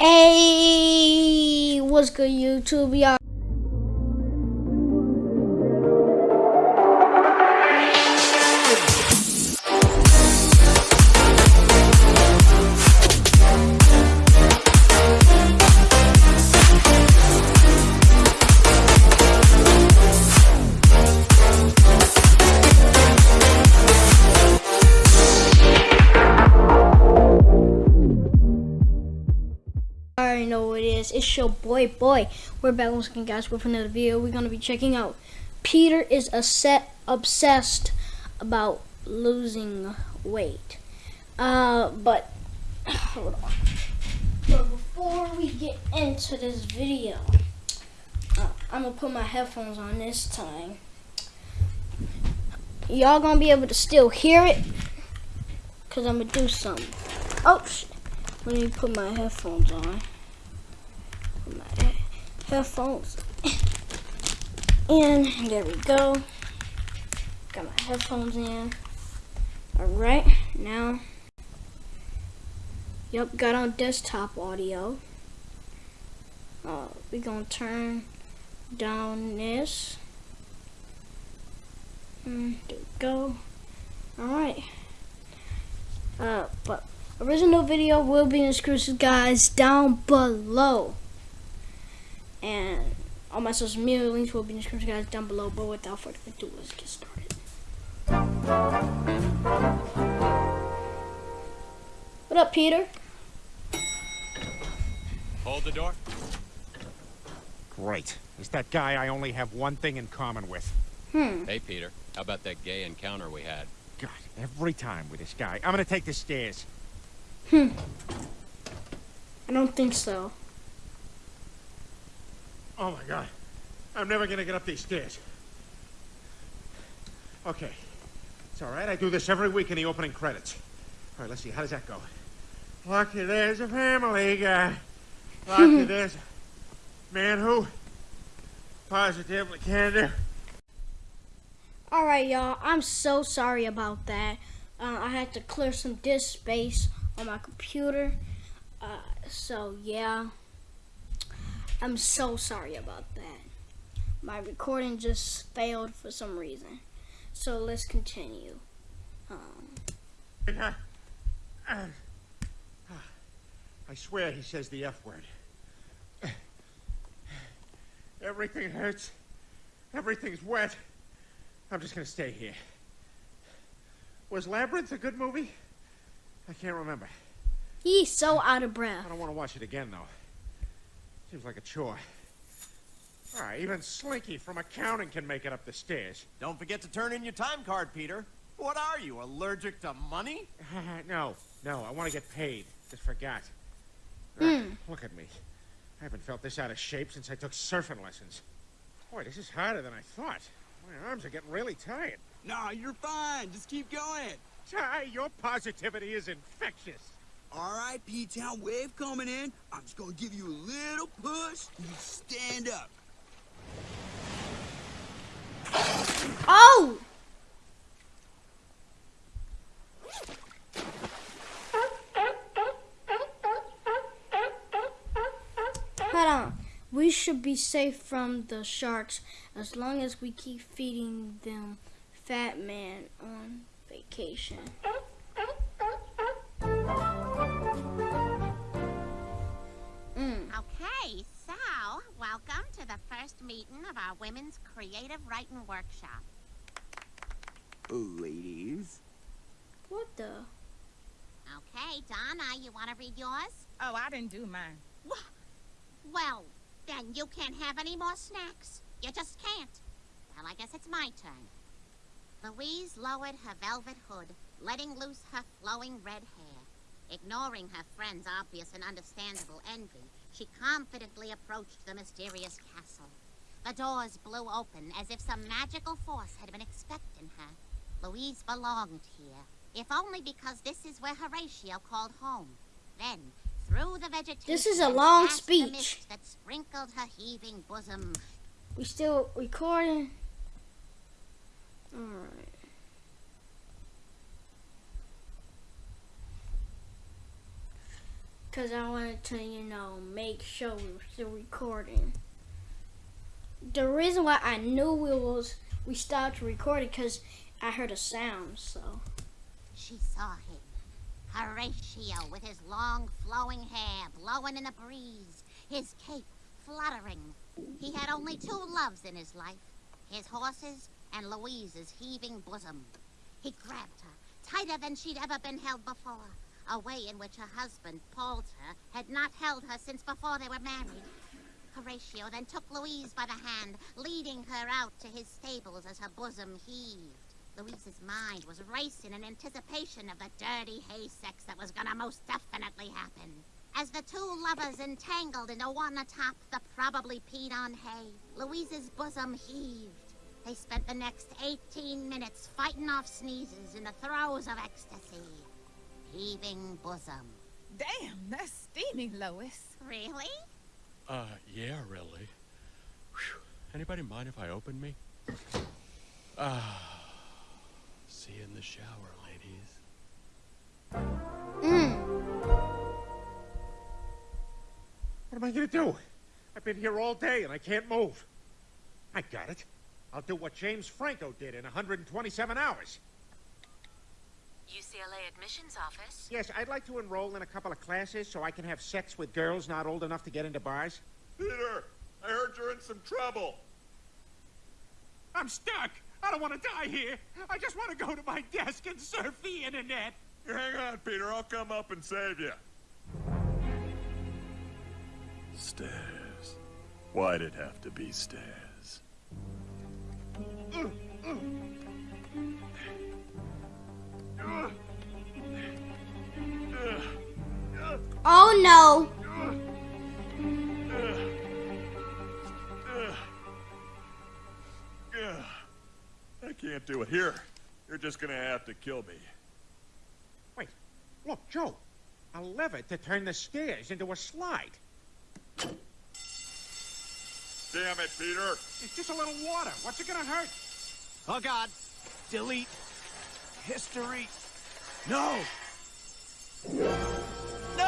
Hey, what's good, YouTube? Y'all. Boy, boy. We're back once again, guys, with another video. We're gonna be checking out. Peter is a set obsessed about losing weight. Uh, but hold on. But before we get into this video, uh, I'm gonna put my headphones on this time. Y'all gonna be able to still hear it, cause I'm gonna do something. Oh shit. Let me put my headphones on. Headphones in. There we go. Got my headphones in. Alright, now. Yep, got on desktop audio. Uh, we gonna turn down this. Mm, there we go. Alright. Uh, but original video will be in the description guys down below and all my social media links will be in the description guys down below but without further ado let's get started what up peter Hold the door. Great. Is that guy I only have one thing in common with. hmm Hey, Peter. How about that gay encounter we had? God, every time with this guy. I'm gonna take the stairs. hmm i don't think so Oh my god. I'm never gonna get up these stairs. Okay. It's alright, I do this every week in the opening credits. Alright, let's see, how does that go? Lucky there's a family guy. Lucky there's a man who positively can do. all right y'all i'm so sorry about that uh, i had to clear some disk space on my computer uh, so yeah i'm so sorry about that my recording just failed for some reason so let's continue um, I swear he says the F word. Everything hurts. Everything's wet. I'm just gonna stay here. Was Labyrinth a good movie? I can't remember. he's so out of breath I don't want to watch it again, though. Seems like a chore. Alright, even Slinky from accounting can make it up the stairs. Don't forget to turn in your time card, Peter. What are you, allergic to money? no, no, I want to get paid. Just forgot. Hmm. Look at me. I haven't felt this out of shape since I took surfing lessons. Boy, this is harder than I thought. My arms are getting really tired. No, you're fine. Just keep going. Ty, your positivity is infectious. All right, P-Town wave coming in. I'm just gonna give you a little push. You stand up. oh hold on we should be safe from the sharks as long as we keep feeding them fat man on vacation of our Women's Creative Writing Workshop. Ladies. what the Okay, Donna, you want to read yours? Oh, I didn't do mine. Well, then you can't have any more snacks. You just can't. Well, I guess it's my turn. Louise lowered her velvet hood, letting loose her flowing red hair. Ignoring her friend's obvious and understandable envy, she confidently approached the mysterious castle. The doors blew open as if some magical force had been expecting her. Louise belonged here, if only because this is where Horatio called home. Then, through the vegetation, This is a long speech. That sprinkled her heaving bosom, we still recording all right because I wanted to, you know, make sure we were still recording. The reason why I knew we was we stopped recording because I heard a sound. So She saw him. Horatio with his long flowing hair blowing in the breeze, his cape fluttering. He had only two loves in his life his horses and Louise's heaving bosom. He grabbed her, tighter than she'd ever been held before, a way in which her husband, Poulter, had not held her since before they were married. Horatio then took Louise by the hand, leading her out to his stables as her bosom heaved. Louise's mind was racing in anticipation of the dirty hay sex that was gonna most definitely happen. As the two lovers entangled into one atop the probably peed on hay, Louise's bosom heaved. They spent the next 18 minutes fighting off sneezes in the throes of ecstasy. Heaving bosom. Damn, that's steamy, Lois. Really? Uh, yeah, really. Whew. Anybody mind if I open me? Ah. See you in the shower, ladies. mm, What am I gonna do? I've been here all day and I can't move. I got it. I'll do what James Franco did in 127 hours. UCLA admissions office. Yes, I'd like to enroll in a couple of classes so I can have sex with girls not old enough to get into bars. Peter, I heard you're in some trouble. I'm stuck. I don't want to die here. I just want to go to my desk and surf the internet. You hang on, Peter. I'll come up and save you. Stairs. Why'd it have to be stairs? Oh no! I can't do it. Here, you're just gonna have to kill me. Wait, look, Joe. A lever to turn the stairs into a slide. Damn it, Peter. It's just a little water. What's it gonna hurt? Oh God. Delete. History. No. No!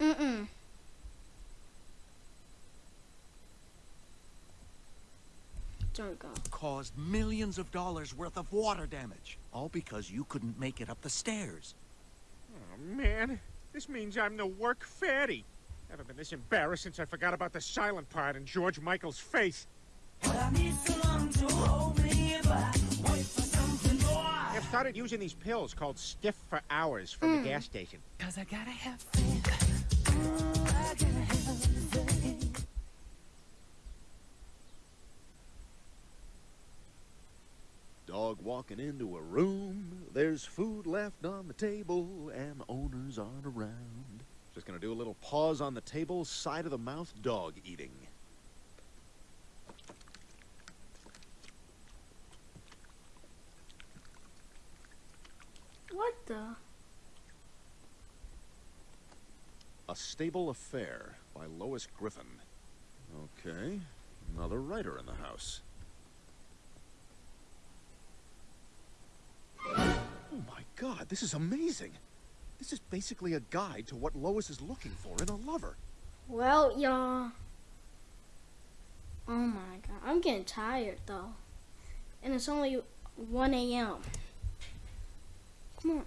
Mm-mm. There we go. Caused millions of dollars worth of water damage. All because you couldn't make it up the stairs. Oh, man. This means I'm the work fatty. Haven't been this embarrassed since I forgot about the silent part in George Michael's face. I've started using these pills called Stiff for Hours from the hmm. gas station. Cause I gotta have faith. Dog walking into a room, there's food left on the table, and the owners aren't around. Just gonna do a little pause on the table, side of the mouth dog eating. What the? A Stable Affair by Lois Griffin. Okay, another writer in the house. Oh my god, this is amazing! This is basically a guide to what Lois is looking for in a lover. Well, y'all. Oh my god, I'm getting tired though, and it's only 1 a.m. Come on.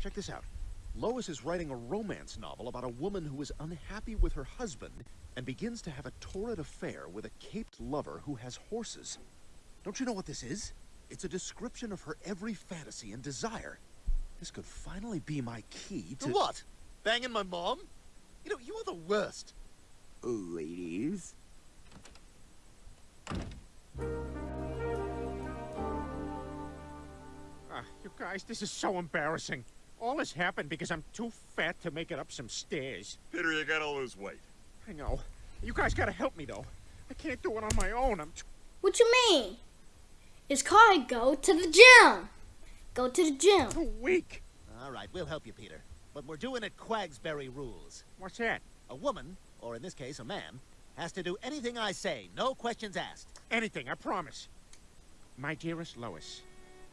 Check this out. Lois is writing a romance novel about a woman who is unhappy with her husband and begins to have a torrid affair with a caped lover who has horses. Don't you know what this is? It's a description of her every fantasy and desire. This could finally be my key to. What? Banging my mom? You know, you are the worst. Ladies. Ah, you guys, this is so embarrassing. All this happened because I'm too fat to make it up some stairs. Peter, you gotta lose weight. I know. You guys gotta help me, though. I can't do it on my own. I'm too... What you mean? It's called go to the gym. Go to the gym. too weak. All right, we'll help you, Peter. But we're doing it Quagsbury rules. What's that? A woman, or in this case, a man, has to do anything I say, no questions asked. Anything, I promise. My dearest Lois,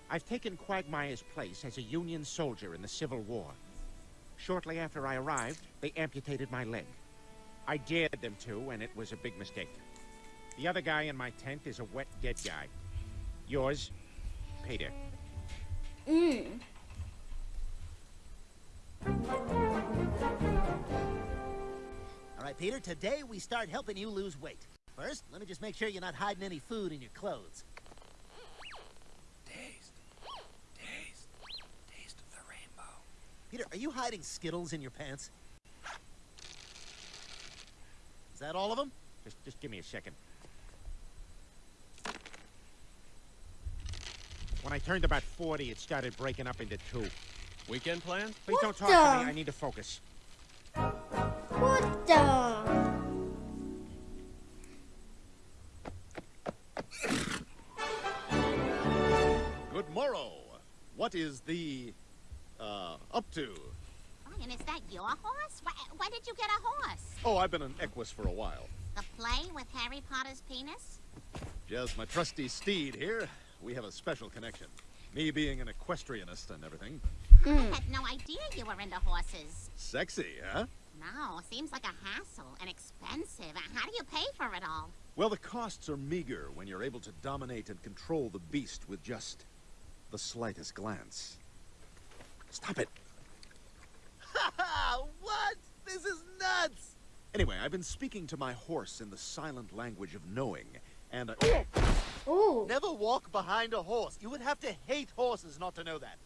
I've taken Quagmire's place as a Union soldier in the Civil War. Shortly after I arrived, they amputated my leg. I dared them to, and it was a big mistake. The other guy in my tent is a wet, dead guy. Yours, Peter. Mm. All right, Peter, today we start helping you lose weight. First, let me just make sure you're not hiding any food in your clothes. Taste. Taste. Taste of the rainbow. Peter, are you hiding Skittles in your pants? Is that all of them? Just, just give me a second. When I turned about 40, it started breaking up into two. Weekend plans? Please What don't talk to me. I need to focus. What the? Good morrow. What is the, uh, up to? Brian, is that your horse? Why, When did you get a horse? Oh, I've been an Equus for a while. The play with Harry Potter's penis? Just my trusty steed here. We have a special connection. Me being an equestrianist and everything. Hmm. I had no idea you were into horses. Sexy, huh? No, seems like a hassle and expensive. How do you pay for it all? Well, the costs are meager when you're able to dominate and control the beast with just the slightest glance. Stop it. what? This is nuts! Anyway, I've been speaking to my horse in the silent language of knowing, and I... Ooh. Never walk behind a horse. You would have to hate horses not to know that.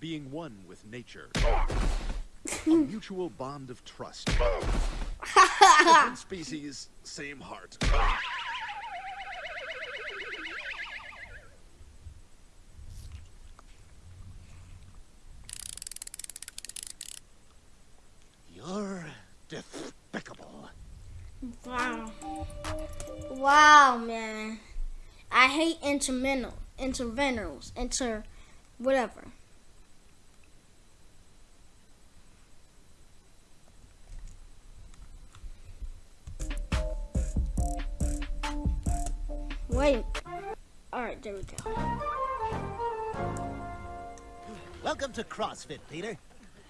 being one with nature. a mutual bond of trust. Different species, same heart. You're despicable. Wow. Wow, man. I hate intermental, interveners, inter, whatever. Wait. All right, there we go. Welcome to CrossFit, Peter.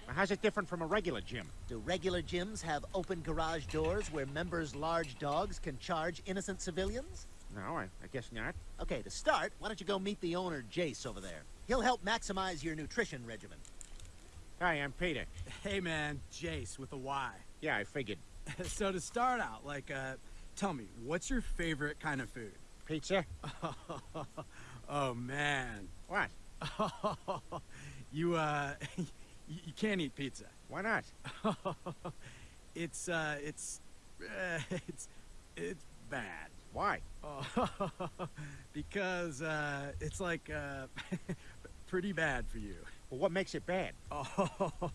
How's it different from a regular gym? Do regular gyms have open garage doors where members' large dogs can charge innocent civilians? No, I, I guess not. Okay, to start, why don't you go meet the owner, Jace, over there? He'll help maximize your nutrition regimen. Hi, I'm Peter. Hey man, Jace with a Y. Yeah, I figured. so to start out, like, uh, tell me, what's your favorite kind of food? Pizza? oh man. What? you, uh, you, you can't eat pizza. Why not? it's, uh, it's, uh, it's, it's bad. Why? Oh, because, uh, it's like, uh, pretty bad for you. Well, what makes it bad? Oh,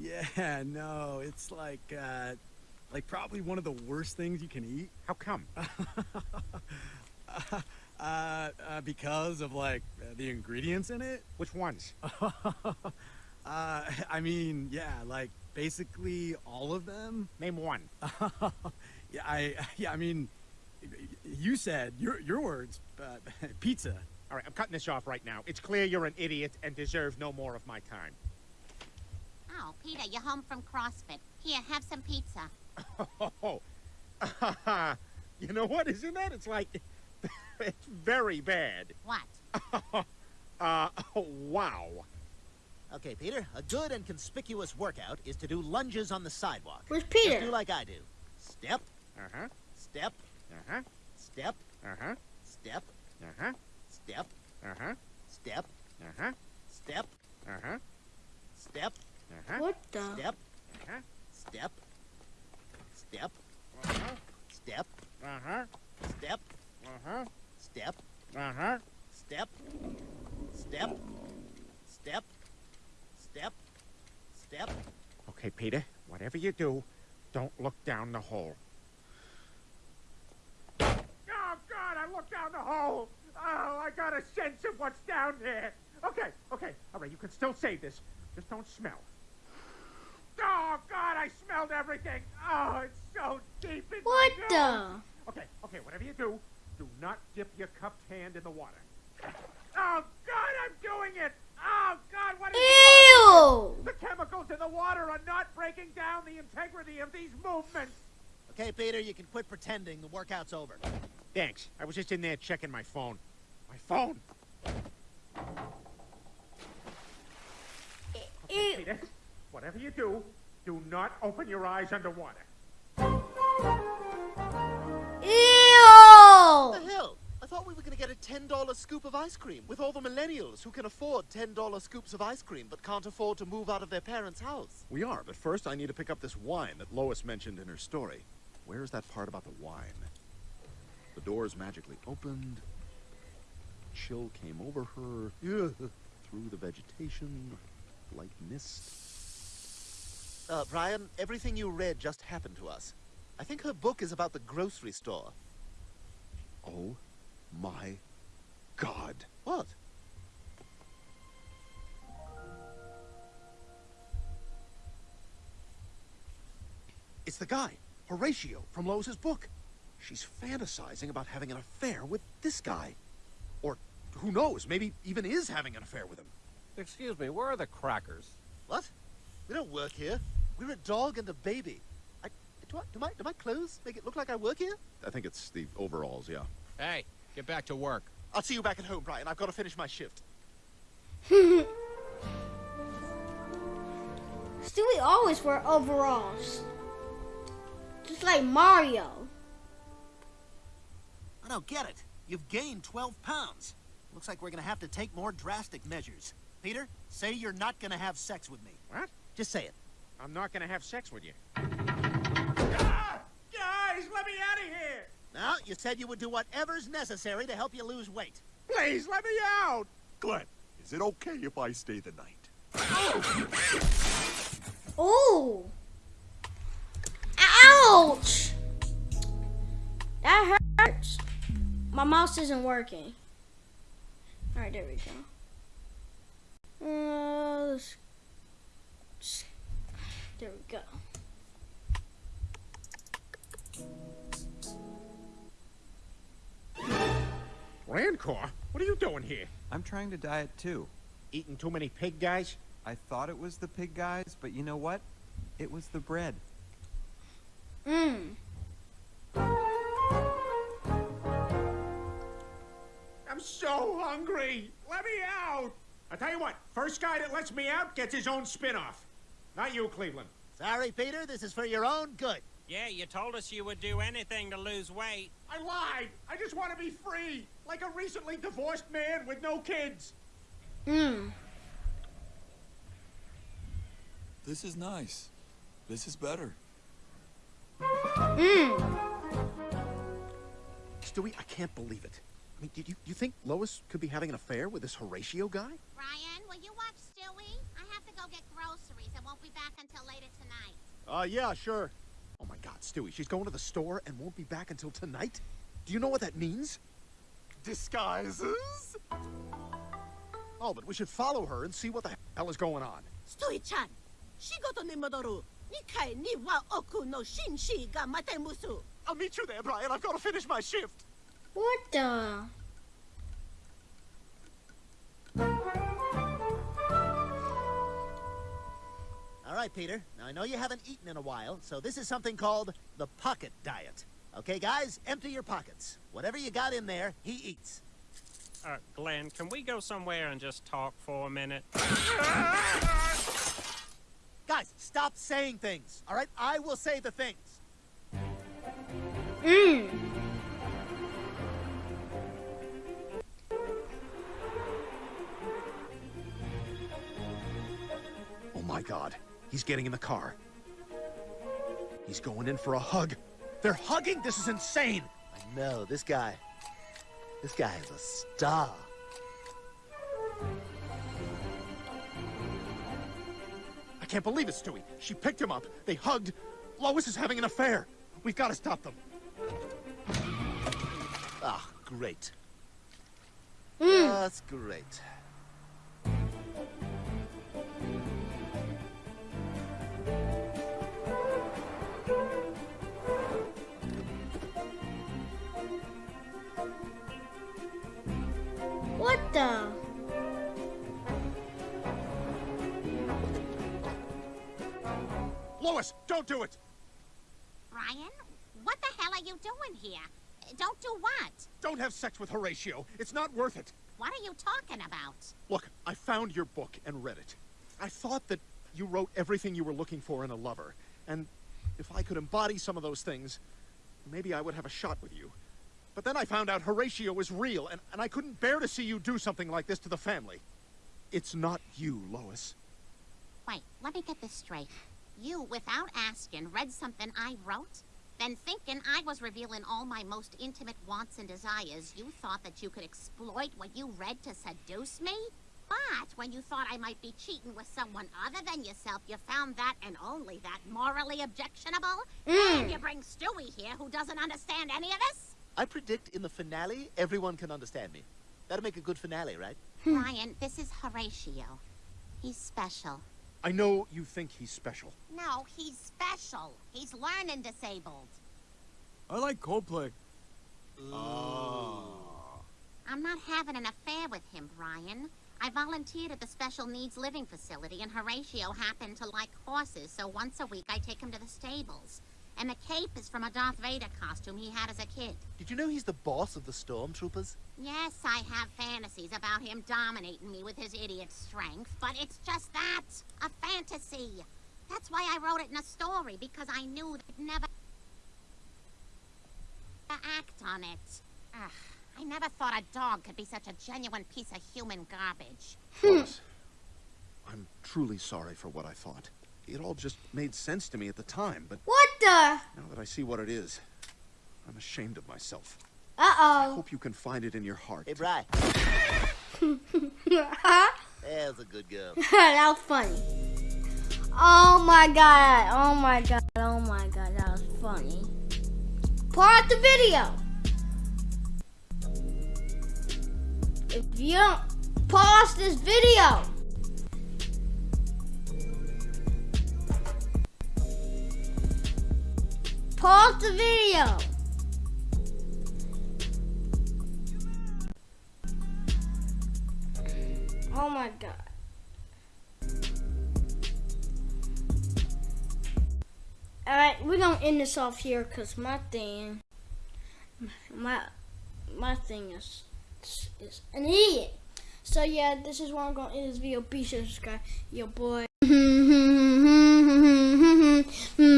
yeah, no, it's like, uh, like probably one of the worst things you can eat. How come? uh, uh, because of like the ingredients in it. Which ones? uh, I mean, yeah, like basically all of them. Name one. yeah, I, yeah, I mean, you said your your words, but pizza. All right, I'm cutting this off right now. It's clear you're an idiot and deserve no more of my time. Oh, Peter, you're home from CrossFit. Here, have some pizza. Oh, you know what? Isn't that? It's like, it's very bad. What? uh, oh, wow. Okay, Peter, a good and conspicuous workout is to do lunges on the sidewalk. Where's Just Peter? do like I do. Step, Uh-huh, step, uh-huh, step, uh-huh, step, uh-huh, step, uh-huh, step, uh-huh, step, uh-huh, step, uh-huh, What the? step, uh-huh, step, step, uh-huh, step, uh-huh, step, uh-huh, step, uh-huh. step, step, step, step, step. Okay, Peter, whatever you do, don't look down the hole. Oh, God, down the hole! Oh, I got a sense of what's down there. Okay, okay, all right, you can still save this. Just don't smell. Oh, God, I smelled everything. Oh, it's so deep in What my the? Okay, okay, whatever you do, Do not dip your cupped hand in the water. Oh, God, I'm doing it! Oh, God, what is Ew! The chemicals in the water are not breaking down the integrity of these movements. Okay, Peter, you can quit pretending. The workout's over. Thanks. I was just in there checking my phone. My phone. Ew. Peter, whatever you do, do not open your eyes underwater. Ew! the hell? I thought we were going to get a $10 scoop of ice cream with all the millennials who can afford $10 scoops of ice cream but can't afford to move out of their parents' house. We are, but first I need to pick up this wine that Lois mentioned in her story. Where's that part about the wine? The doors magically opened. Chill came over her. Through the vegetation. Light mist. Uh, Brian, everything you read just happened to us. I think her book is about the grocery store. Oh my god. What? It's the guy, Horatio, from Lois's book. She's fantasizing about having an affair with this guy. Or who knows, maybe even is having an affair with him. Excuse me, where are the crackers? What? We don't work here. We're a dog and a baby. I, do, I, do, my, do my clothes make it look like I work here? I think it's the overalls, yeah. Hey, get back to work. I'll see you back at home, Brian. I've got to finish my shift. Stewie always wear overalls. Just like Mario. I don't get it. You've gained 12 pounds. Looks like we're gonna have to take more drastic measures. Peter, say you're not gonna have sex with me. What? Just say it. I'm not gonna have sex with you. Ah! Guys, let me out of here! Now, you said you would do whatever's necessary to help you lose weight. Please, let me out! Glenn, is it okay if I stay the night? Ooh. Ouch! That hurts. My mouse isn't working. Alright, there we go. Uh, let's- there we go. Rancor, what are you doing here? I'm trying to diet too. Eating too many pig guys? I thought it was the pig guys, but you know what? It was the bread. Mmm. I'm so hungry! Let me out! I tell you what, first guy that lets me out gets his own spin-off. Not you, Cleveland. Sorry, Peter, this is for your own good. Yeah, you told us you would do anything to lose weight. I lied! I just want to be free! Like a recently divorced man with no kids! Mmm. This is nice. This is better. Mmm. Stewie, I can't believe it. I mean, do you, you think Lois could be having an affair with this Horatio guy? Brian, will you watch Stewie? I have to go get groceries. I won't be back until later tonight. Uh, yeah, sure. Oh my god, Stewie, she's going to the store and won't be back until tonight? Do you know what that means? Disguises? Oh, but we should follow her and see what the hell is going on. Stewie-chan, 仕事に戻る2階には奥の紳士が待てます。I'll meet you there, Brian. I've got to finish my shift. What the? All right, Peter. Now, I know you haven't eaten in a while, so this is something called the pocket diet. Okay, guys? Empty your pockets. Whatever you got in there, he eats. Uh, Glenn, can we go somewhere and just talk for a minute? Guys, stop saying things, all right? I will say the things. Mmm. God, he's getting in the car. He's going in for a hug. They're hugging? This is insane! I know, this guy. This guy is a star. I can't believe it, Stewie. She picked him up. They hugged. Lois is having an affair. We've got to stop them. Ah, great. Mm. That's great. Lois, don't do it! Brian, what the hell are you doing here? Don't do what? Don't have sex with Horatio. It's not worth it. What are you talking about? Look, I found your book and read it. I thought that you wrote everything you were looking for in a lover. And if I could embody some of those things, maybe I would have a shot with you. But then I found out Horatio was real, and, and I couldn't bear to see you do something like this to the family. It's not you, Lois. Wait, let me get this straight. You, without asking, read something I wrote? Then thinking I was revealing all my most intimate wants and desires, you thought that you could exploit what you read to seduce me? But when you thought I might be cheating with someone other than yourself, you found that and only that morally objectionable? Mm. And you bring Stewie here who doesn't understand any of this? I predict in the finale, everyone can understand me. That'll make a good finale, right? Brian, this is Horatio. He's special. I know you think he's special. No, he's special. He's learning disabled. I like Coldplay. Oh. I'm not having an affair with him, Brian. I volunteered at the special needs living facility, and Horatio happened to like horses, so once a week I take him to the stables. And the cape is from a Darth Vader costume he had as a kid. Did you know he's the boss of the Stormtroopers? Yes, I have fantasies about him dominating me with his idiot strength, but it's just that a fantasy. That's why I wrote it in a story, because I knew they'd never act on it. Ugh, I never thought a dog could be such a genuine piece of human garbage. Hmm. Lois, I'm truly sorry for what I thought. It all just made sense to me at the time, but What the? now that I see what it is, I'm ashamed of myself. I Uh hope you can find it in your heart. Hey, Bri. oh. There's a good girl. that was funny. Oh my god. Oh my god. Oh my god. That was funny. Pause the video. If you don't pause this video. Pause the video. Oh my god. Alright, we're gonna end this off here because my thing my my thing is is an idiot. So yeah, this is where I'm gonna end this video. Be sure to subscribe. Your boy.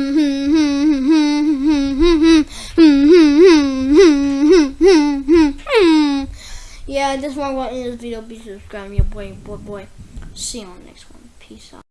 Uh, this is where gonna end this video. Be to subscribe. Your boy, boy, boy. See you on the next one. Peace out.